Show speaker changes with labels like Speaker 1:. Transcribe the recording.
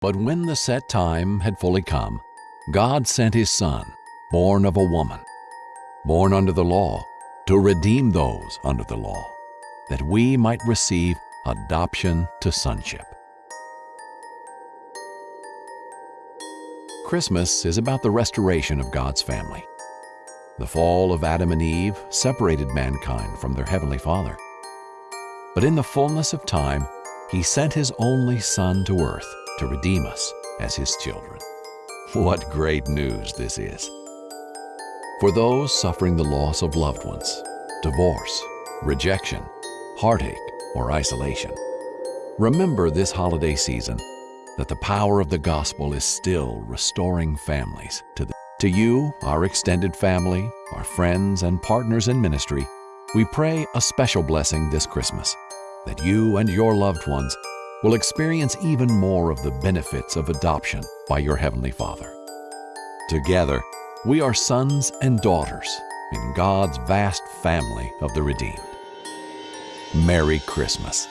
Speaker 1: But when the set time had fully come, God sent his Son, born of a woman, born under the law, to redeem those under the law, that we might receive adoption to sonship. Christmas is about the restoration of God's family. The fall of Adam and Eve separated mankind from their Heavenly Father. But in the fullness of time, He sent His only Son to earth to redeem us as His children. What great news this is! For those suffering the loss of loved ones, divorce, rejection, heartache, or isolation, remember this holiday season that the power of the gospel is still restoring families to the to you, our extended family, our friends and partners in ministry, we pray a special blessing this Christmas, that you and your loved ones will experience even more of the benefits of adoption by your Heavenly Father. Together, we are sons and daughters in God's vast family of the redeemed. Merry Christmas.